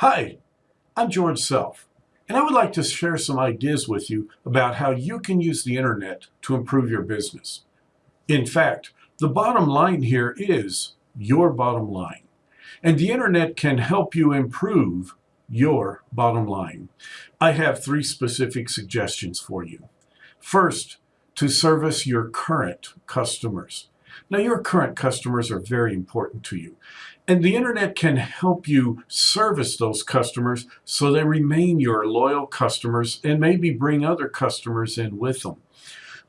Hi, I'm George Self, and I would like to share some ideas with you about how you can use the internet to improve your business. In fact, the bottom line here is your bottom line, and the internet can help you improve your bottom line. I have three specific suggestions for you. First, to service your current customers. Now, your current customers are very important to you. And the internet can help you service those customers so they remain your loyal customers and maybe bring other customers in with them.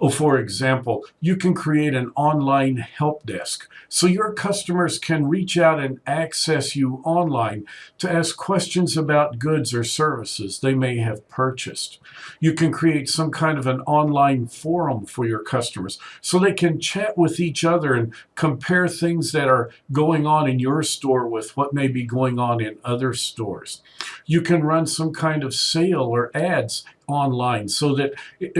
Oh, for example, you can create an online help desk so your customers can reach out and access you online to ask questions about goods or services they may have purchased. You can create some kind of an online forum for your customers so they can chat with each other and compare things that are going on in your store with what may be going on in other stores. You can run some kind of sale or ads online so that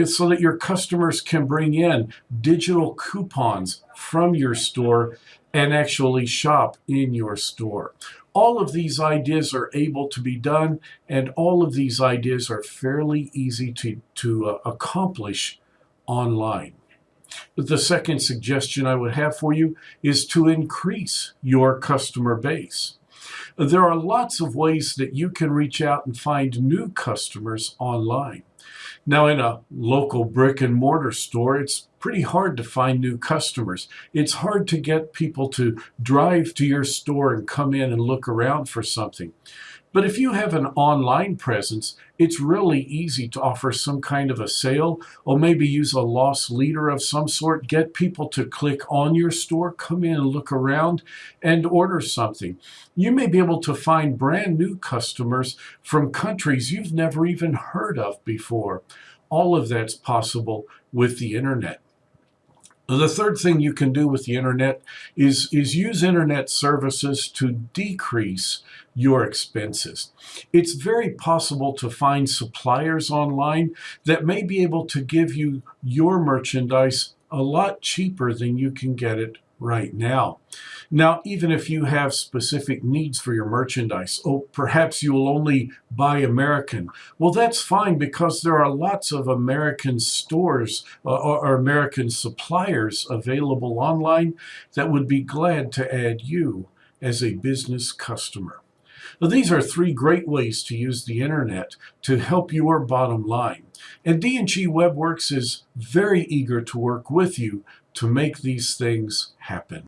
so that your customers can bring in digital coupons from your store and actually shop in your store. All of these ideas are able to be done and all of these ideas are fairly easy to, to uh, accomplish online. The second suggestion I would have for you is to increase your customer base. There are lots of ways that you can reach out and find new customers online. Now, in a local brick and mortar store, it's pretty hard to find new customers. It's hard to get people to drive to your store and come in and look around for something. But if you have an online presence, it's really easy to offer some kind of a sale or maybe use a loss leader of some sort. Get people to click on your store, come in and look around and order something. You may be able to find brand new customers from countries you've never even heard of before. All of that's possible with the internet. The third thing you can do with the internet is, is use internet services to decrease your expenses. It's very possible to find suppliers online that may be able to give you your merchandise a lot cheaper than you can get it right now. Now, even if you have specific needs for your merchandise, oh, perhaps you will only buy American. Well, that's fine because there are lots of American stores uh, or American suppliers available online that would be glad to add you as a business customer. Now, these are three great ways to use the internet to help your bottom line. And D&G WebWorks is very eager to work with you to make these things happen.